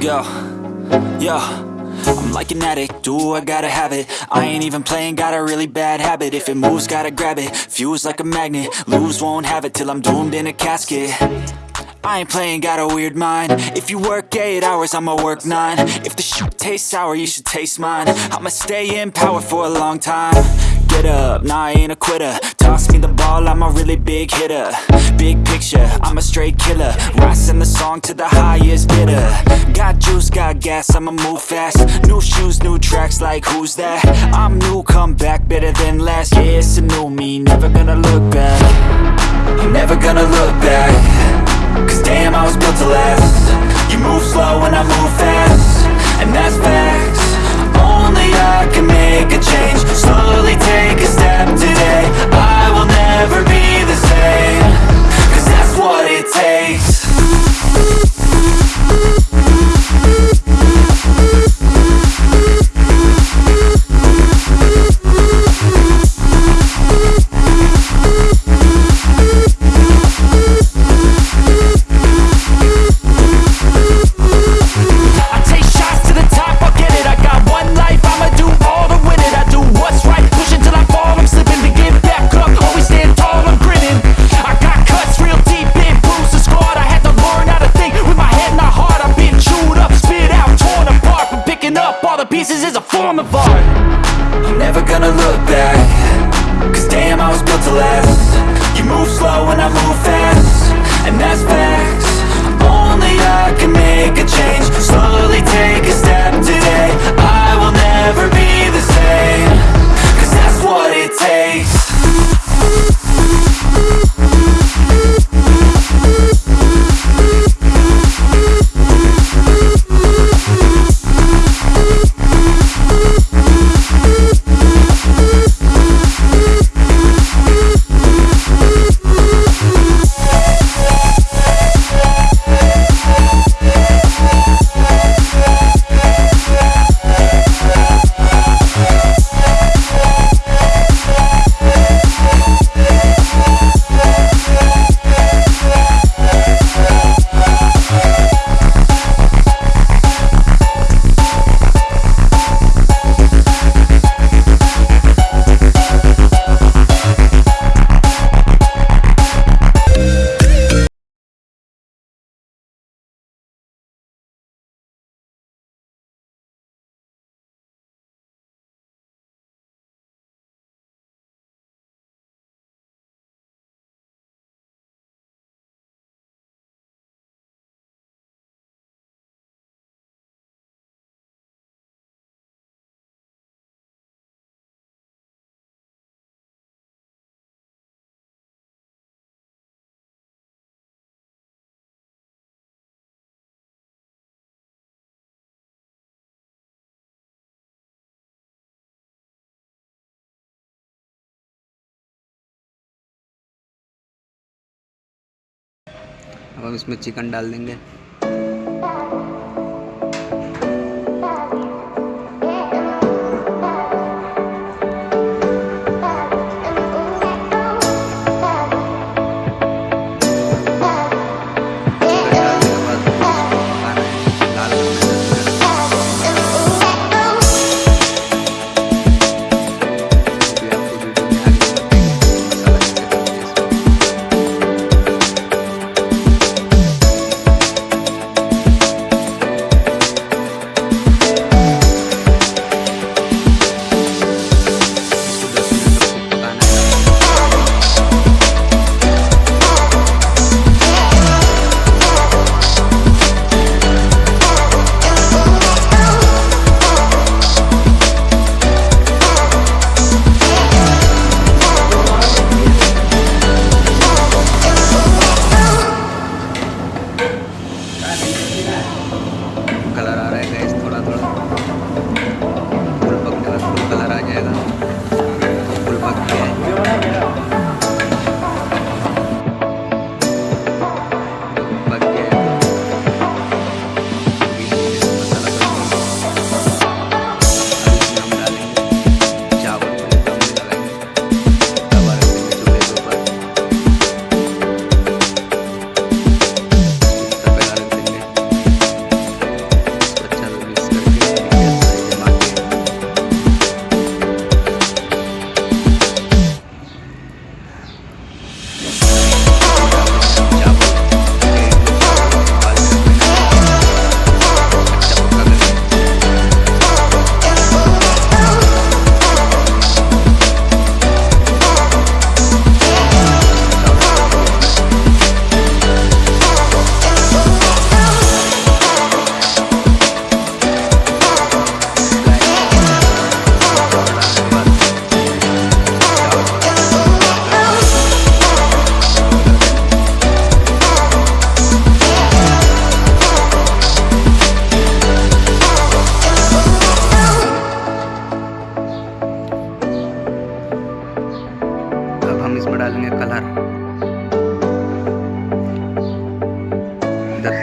Let's go. Yo. I'm like an addict, do I gotta have it? I ain't even playing, got a really bad habit. If it moves, gotta grab it, fuse like a magnet. Lose, won't have it till I'm doomed in a casket. I ain't playing, got a weird mind. If you work 8 hours, I'ma work 9 If the shoot tastes sour, you should taste mine. I'ma stay in power for a long time. Get up, nah I ain't a quitter. Toss me the ball, I'm a really big hitter. Big picture, I'm a straight killer. Rising the song to the highest bidder. Got juice, got gas, I'ma move fast. New shoes, new tracks, like who's that? I'm new, come back, better than last Yeah, it's a new me, never gonna look back. I'm never gonna look back. Cause damn, I was built to last. You move slow and I move fast. And that's facts pieces is a form of art. I'm never gonna look back. Cause damn, I was built to last. You move slow and I move fast. And that's facts. Only I can make a change. Slowly take अब हम इसमें chicken डाल देंगे।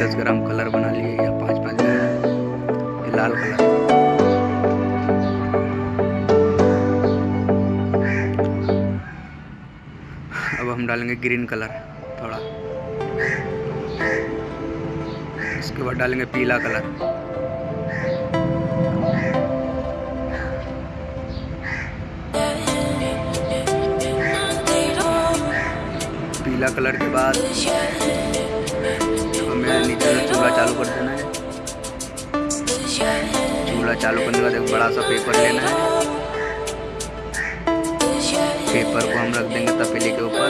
दस ग्राम colour बना लिए, या पाँच पाँच ग्राम। ये लाल कलर। अब हम डालेंगे ग्रीन कलर, थोड़ा। इसके बाद डालेंगे पीला कलर। पीला कलर के बाद हमें नीचे से चूल्हा चालू कर देना है। चूल्हा चालू करने के बाद एक बड़ा सा पेपर लेना है। पेपर को हम रख देंगे तपेली के ऊपर।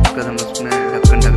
उसके बाद हम उसको